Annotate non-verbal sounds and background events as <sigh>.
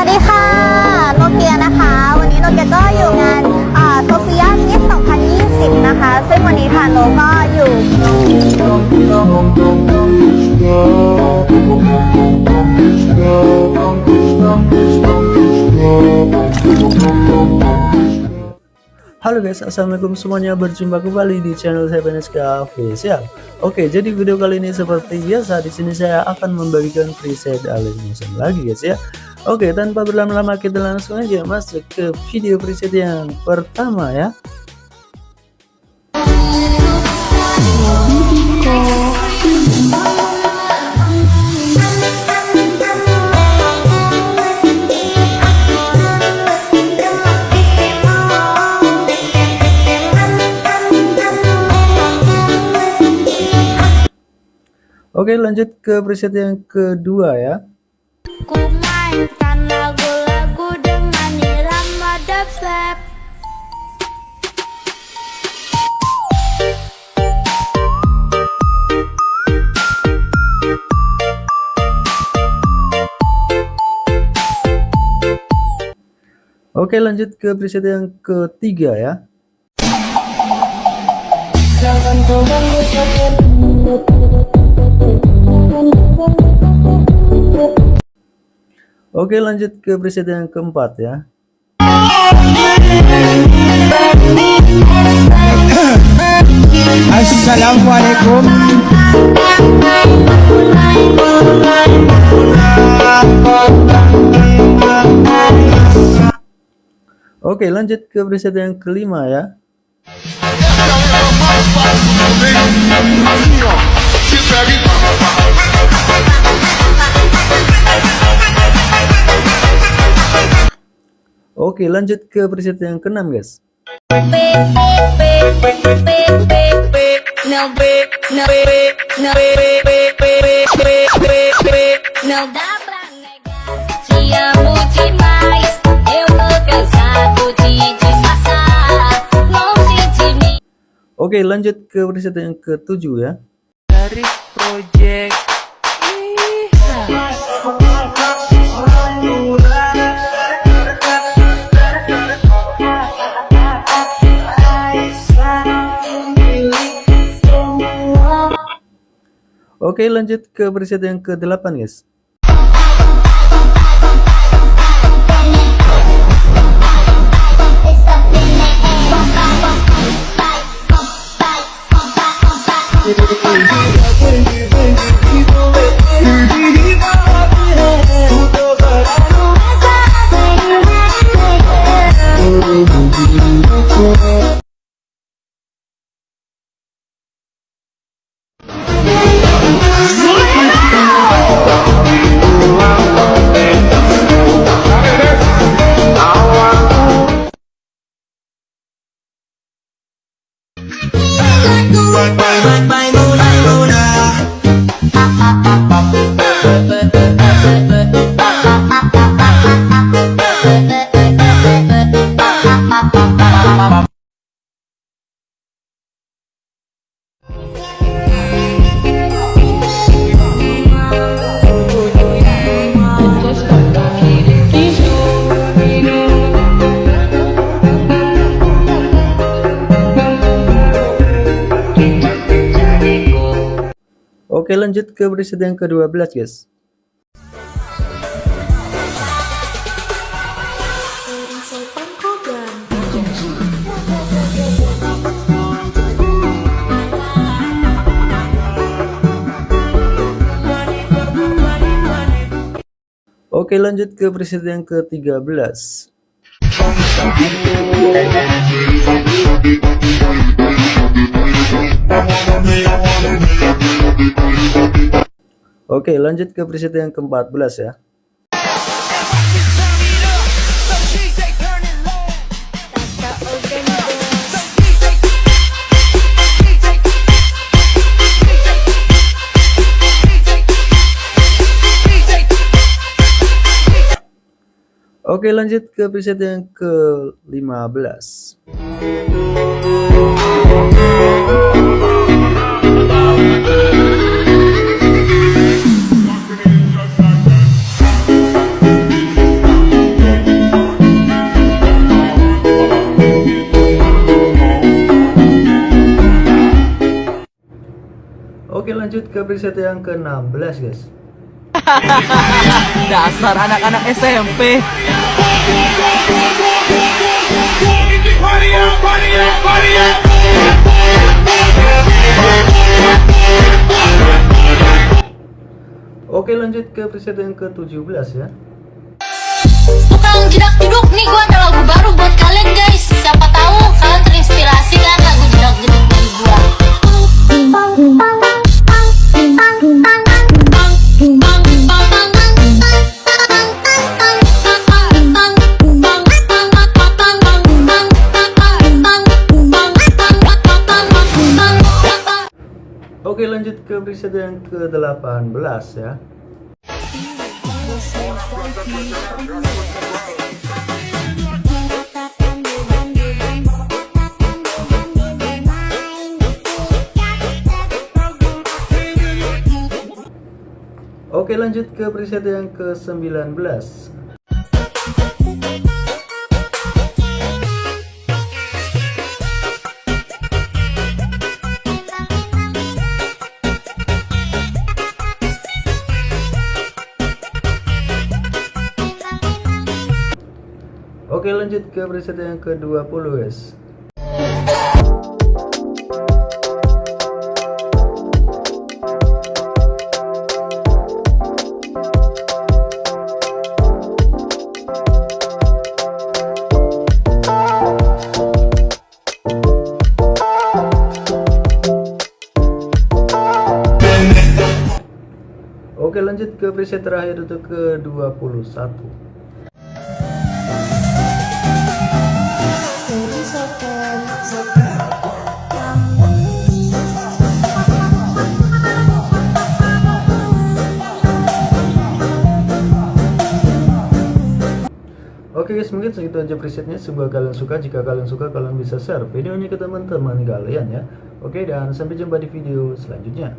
วัสดีค่ะ โนเกียนะคะ วันนี้โนเกียก็อยู่งานโซเฟียมิส2020 นะคะ ซึ่งวันนี้ค่ะโนก็อยู่ Halo guys, assalamualaikum semuanya. Berjumpa kembali di channel saya Beneska Official. Oke, jadi video kali ini seperti biasa di sini saya akan membagikan preset alih musim lagi guys ya. Oke, tanpa berlama-lama kita langsung aja masuk ke video preset yang pertama ya. Oke lanjut ke preset yang kedua ya irama dubstep Oke lanjut ke preset yang ketiga ya. Oke lanjut ke preset yang keempat ya Assalamualaikum. Oke lanjut ke preset yang kelima ya Oke lanjut ke preset yang keenam guys. Oke lanjut ke preset yang ketujuh ya Dari project Oke lanjut ke preset yang ke-8 guys Oke lanjut ke preset yang ke-12 guys. Oke lanjut ke preset yang ke-13 Oke lanjut ke preset yang ke-14 ya. Oke lanjut ke preset yang ke-15 Oke lanjut ke preset yang ke-16 guys <laughs> Dasar anak-anak SMP. Oke lanjut ke preset yang ke-17 ya Tukang jedak jeduk nih gua ke preset yang ke-18 ya. Oke lanjut ke preset yang ke-19 Oke lanjut ke preset yang ke-20 guys. Oke lanjut ke preset terakhir untuk ke-21 Oke guys mungkin segitu aja presetnya. Semoga kalian suka. Jika kalian suka kalian bisa share videonya ke teman-teman kalian ya. Oke dan sampai jumpa di video selanjutnya